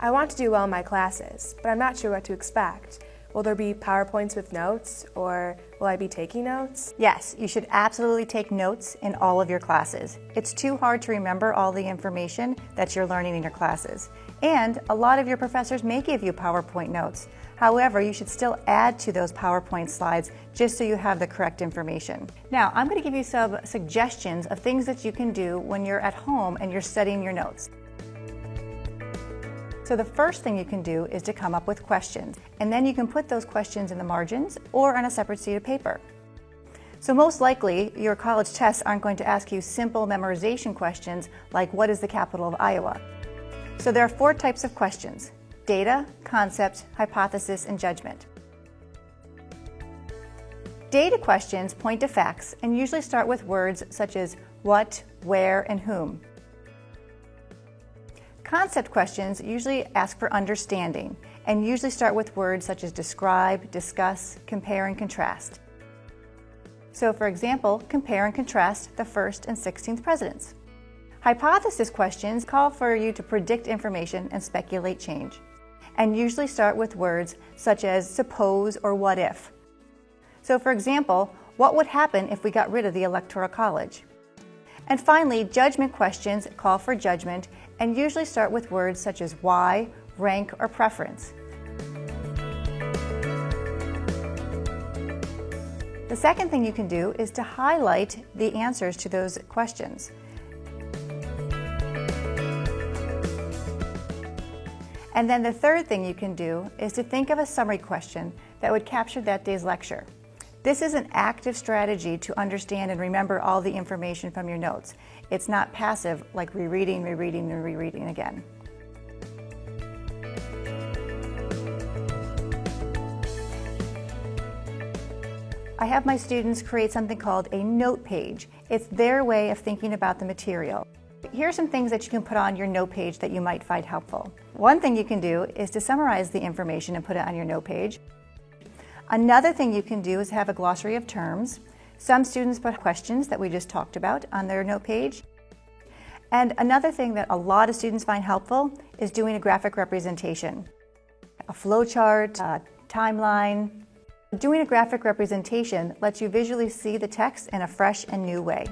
I want to do well in my classes, but I'm not sure what to expect. Will there be PowerPoints with notes, or will I be taking notes? Yes, you should absolutely take notes in all of your classes. It's too hard to remember all the information that you're learning in your classes. And a lot of your professors may give you PowerPoint notes. However, you should still add to those PowerPoint slides just so you have the correct information. Now, I'm going to give you some suggestions of things that you can do when you're at home and you're studying your notes. So the first thing you can do is to come up with questions, and then you can put those questions in the margins or on a separate sheet of paper. So most likely, your college tests aren't going to ask you simple memorization questions like what is the capital of Iowa? So there are four types of questions, data, concept, hypothesis, and judgment. Data questions point to facts and usually start with words such as what, where, and whom. Concept questions usually ask for understanding and usually start with words such as describe, discuss, compare, and contrast. So for example, compare and contrast the first and 16th presidents. Hypothesis questions call for you to predict information and speculate change, and usually start with words such as suppose or what if. So for example, what would happen if we got rid of the Electoral College? And finally, judgment questions call for judgment and usually start with words such as why, rank, or preference. The second thing you can do is to highlight the answers to those questions. And then the third thing you can do is to think of a summary question that would capture that day's lecture. This is an active strategy to understand and remember all the information from your notes. It's not passive like rereading, rereading, and rereading again. I have my students create something called a note page. It's their way of thinking about the material. Here are some things that you can put on your note page that you might find helpful. One thing you can do is to summarize the information and put it on your note page. Another thing you can do is have a glossary of terms. Some students put questions that we just talked about on their note page. And another thing that a lot of students find helpful is doing a graphic representation. A flowchart, a timeline. Doing a graphic representation lets you visually see the text in a fresh and new way.